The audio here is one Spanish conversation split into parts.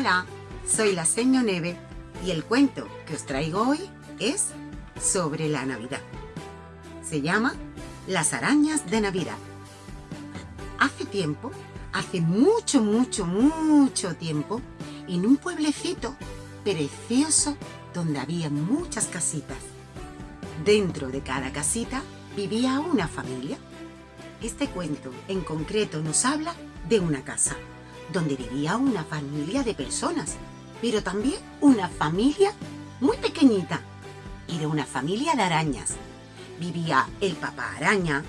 Hola, soy la Seño Neve y el cuento que os traigo hoy es sobre la Navidad. Se llama Las arañas de Navidad. Hace tiempo, hace mucho, mucho, mucho tiempo, en un pueblecito precioso donde había muchas casitas. Dentro de cada casita vivía una familia. Este cuento en concreto nos habla de una casa donde vivía una familia de personas, pero también una familia muy pequeñita. Era una familia de arañas. Vivía el papá araña,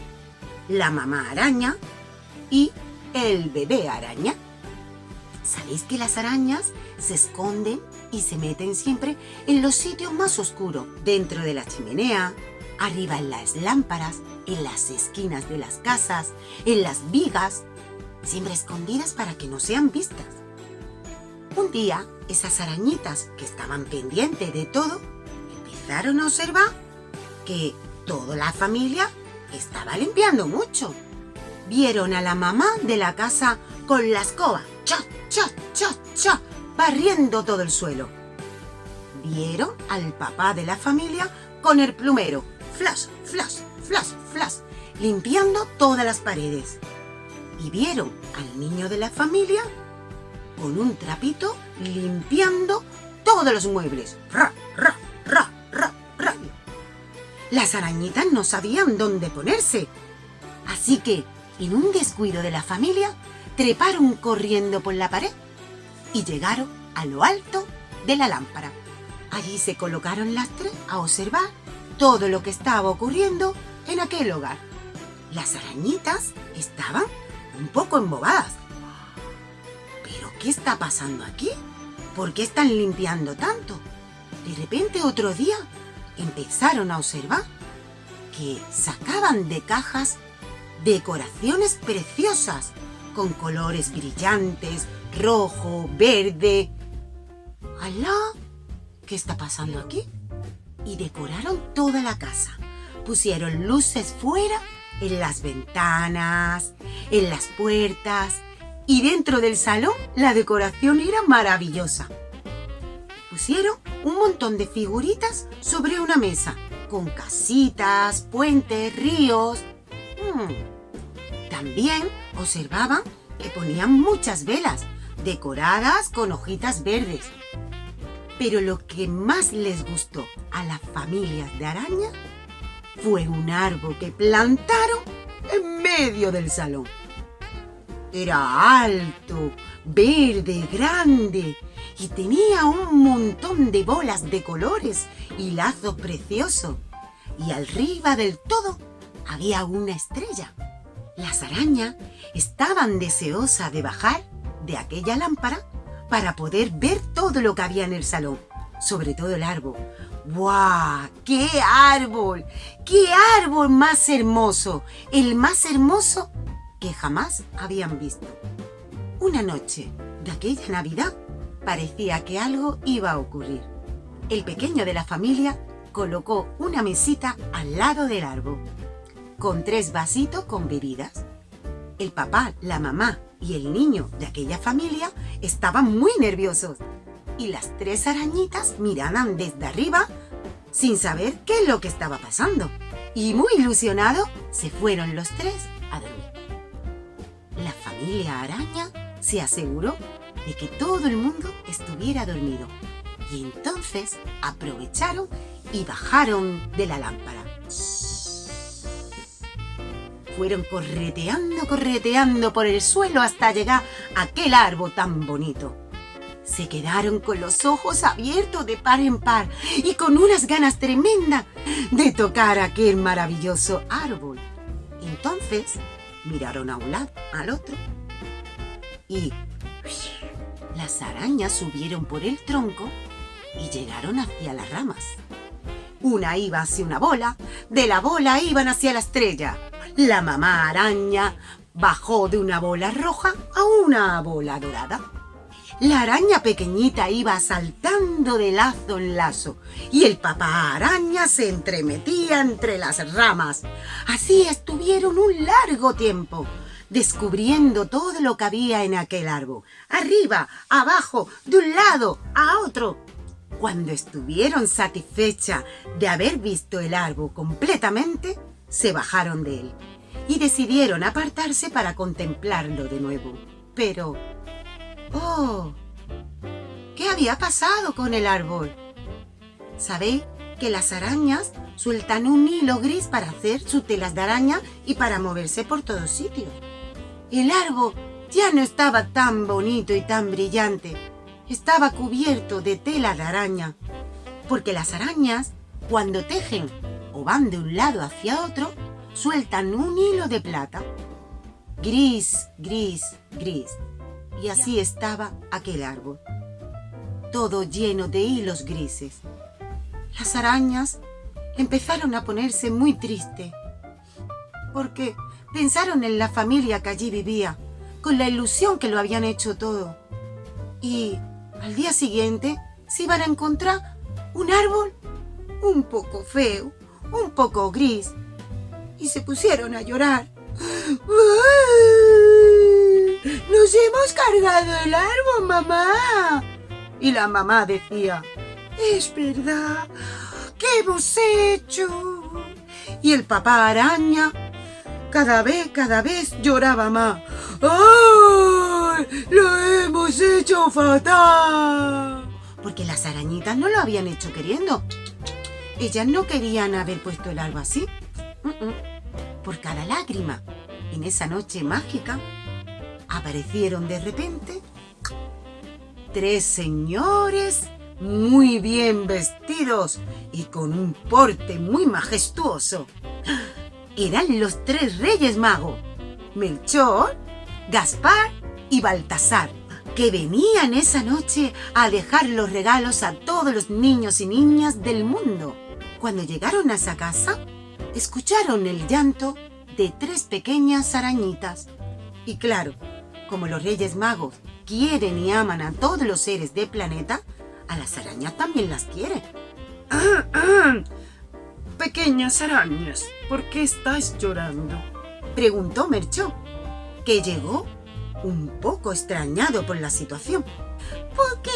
la mamá araña y el bebé araña. ¿Sabéis que las arañas se esconden y se meten siempre en los sitios más oscuros? Dentro de la chimenea, arriba en las lámparas, en las esquinas de las casas, en las vigas, siempre escondidas para que no sean vistas. Un día, esas arañitas que estaban pendientes de todo, empezaron a observar que toda la familia estaba limpiando mucho. Vieron a la mamá de la casa con la escoba, cha, cha, cha, cha, barriendo todo el suelo. Vieron al papá de la familia con el plumero, flash, flash, flash, flash, limpiando todas las paredes y vieron al niño de la familia con un trapito limpiando todos los muebles. Ra, ra, ra, ra, ra. Las arañitas no sabían dónde ponerse. Así que, en un descuido de la familia, treparon corriendo por la pared y llegaron a lo alto de la lámpara. Allí se colocaron las tres a observar todo lo que estaba ocurriendo en aquel hogar. Las arañitas estaban un poco embobadas. ¿Pero qué está pasando aquí? ¿Por qué están limpiando tanto? De repente otro día empezaron a observar que sacaban de cajas decoraciones preciosas con colores brillantes, rojo, verde. ¡Alá! ¿Qué está pasando aquí? Y decoraron toda la casa. Pusieron luces fuera en las ventanas, en las puertas y dentro del salón la decoración era maravillosa. Pusieron un montón de figuritas sobre una mesa con casitas, puentes, ríos. Mm. También observaban que ponían muchas velas decoradas con hojitas verdes. Pero lo que más les gustó a las familias de araña fue un árbol que plantaron en medio del salón. Era alto, verde, grande y tenía un montón de bolas de colores y lazos preciosos. Y arriba del todo había una estrella. Las arañas estaban deseosas de bajar de aquella lámpara para poder ver todo lo que había en el salón, sobre todo el árbol, ¡Guau! ¡Qué árbol! ¡Qué árbol más hermoso! El más hermoso que jamás habían visto. Una noche de aquella Navidad parecía que algo iba a ocurrir. El pequeño de la familia colocó una mesita al lado del árbol, con tres vasitos con bebidas. El papá, la mamá y el niño de aquella familia estaban muy nerviosos y las tres arañitas miraban desde arriba sin saber qué es lo que estaba pasando. Y muy ilusionado se fueron los tres a dormir. La familia araña se aseguró de que todo el mundo estuviera dormido y entonces aprovecharon y bajaron de la lámpara. Fueron correteando, correteando por el suelo hasta llegar a aquel árbol tan bonito se quedaron con los ojos abiertos de par en par y con unas ganas tremendas de tocar aquel maravilloso árbol. Entonces miraron a un lado, al otro y las arañas subieron por el tronco y llegaron hacia las ramas. Una iba hacia una bola, de la bola iban hacia la estrella. La mamá araña bajó de una bola roja a una bola dorada. La araña pequeñita iba saltando de lazo en lazo y el papá araña se entremetía entre las ramas. Así estuvieron un largo tiempo. descubriendo todo lo que había en aquel árbol, arriba, abajo, de un lado, a otro. Cuando estuvieron satisfechas de haber visto el árbol completamente, se bajaron de él y decidieron apartarse para contemplarlo de nuevo. Pero, ¡oh! ¿Qué había pasado con el árbol? ¿Sabéis que las arañas sueltan un hilo gris para hacer sus telas de araña y para moverse por todos sitios? El árbol ya no estaba tan bonito y tan brillante. Estaba cubierto de tela de araña. Porque las arañas, cuando tejen o van de un lado hacia otro, sueltan un hilo de plata. Gris, gris, gris. Y así estaba aquel árbol. Todo lleno de hilos grises. Las arañas empezaron a ponerse muy tristes. Porque pensaron en la familia que allí vivía, con la ilusión que lo habían hecho todo. Y al día siguiente se iban a encontrar un árbol un poco feo, un poco gris, y se pusieron a llorar. ¡Nos hemos cargado el árbol, mamá! Y la mamá decía, es verdad, ¿qué hemos hecho? Y el papá araña cada vez, cada vez lloraba más. ¡Ay! ¡Lo hemos hecho fatal! Porque las arañitas no lo habían hecho queriendo. Ellas no querían haber puesto el árbol así por cada lágrima. En esa noche mágica aparecieron de repente tres señores muy bien vestidos y con un porte muy majestuoso. Eran los tres reyes magos, Melchor, Gaspar y Baltasar, que venían esa noche a dejar los regalos a todos los niños y niñas del mundo. Cuando llegaron a esa casa, escucharon el llanto de tres pequeñas arañitas. Y claro, como los Reyes Magos quieren y aman a todos los seres del planeta, a las arañas también las quieren. Pequeñas arañas, ¿por qué estáis llorando? Preguntó Merchó, que llegó un poco extrañado por la situación. Porque,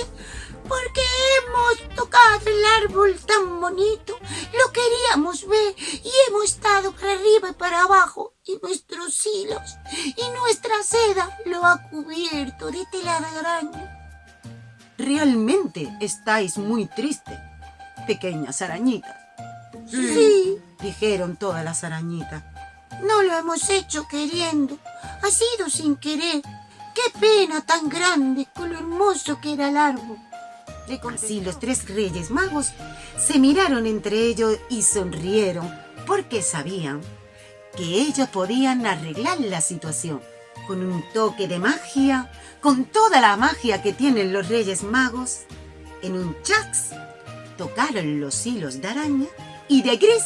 porque hemos tocado el árbol tan bonito, lo queríamos ver y hemos estado para arriba y para abajo y nuestros hilos y nuestra seda lo ha cubierto de tela de araña. Realmente estáis muy tristes, pequeñas arañitas. Sí. dijeron todas las arañitas. No lo hemos hecho queriendo, ha sido sin querer. ¡Qué pena tan grande con lo hermoso que era el árbol! Así los tres reyes magos se miraron entre ellos y sonrieron porque sabían que ellos podían arreglar la situación con un toque de magia, con toda la magia que tienen los reyes magos. En un chax tocaron los hilos de araña y de gris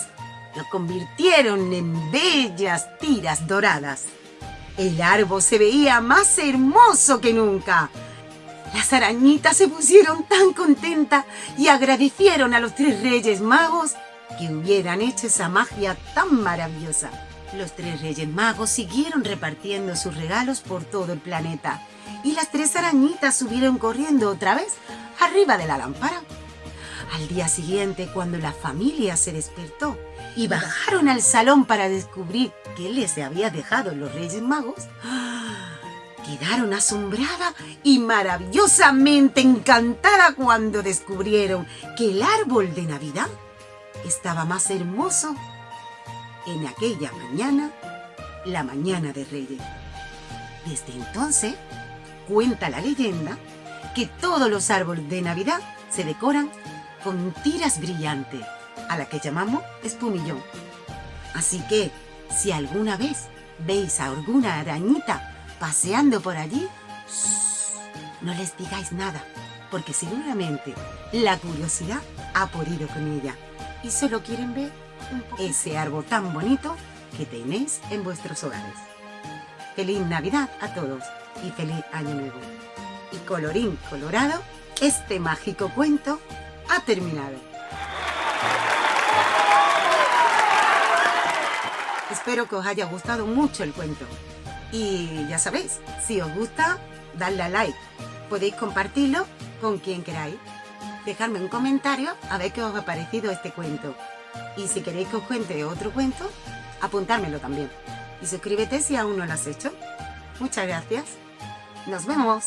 lo convirtieron en bellas tiras doradas. El árbol se veía más hermoso que nunca. Las arañitas se pusieron tan contentas y agradecieron a los tres reyes magos que hubieran hecho esa magia tan maravillosa. Los tres reyes magos siguieron repartiendo sus regalos por todo el planeta y las tres arañitas subieron corriendo otra vez arriba de la lámpara. Al día siguiente, cuando la familia se despertó y bajaron al salón para descubrir qué les había dejado los Reyes Magos, quedaron asombrada y maravillosamente encantada cuando descubrieron que el árbol de Navidad estaba más hermoso en aquella mañana, la mañana de Reyes. Desde entonces, cuenta la leyenda que todos los árboles de Navidad se decoran con tiras brillantes, a la que llamamos espumillón. Así que, si alguna vez veis a alguna arañita paseando por allí, no les digáis nada, porque seguramente la curiosidad ha podido con ella y solo quieren ver ese árbol tan bonito que tenéis en vuestros hogares. Feliz Navidad a todos y feliz Año Nuevo. Y colorín colorado, este mágico cuento ha terminado. Espero que os haya gustado mucho el cuento. Y ya sabéis, si os gusta, dadle a like. Podéis compartirlo con quien queráis. Dejadme un comentario a ver qué os ha parecido este cuento. Y si queréis que os cuente otro cuento, apuntármelo también. Y suscríbete si aún no lo has hecho. Muchas gracias. Nos vemos.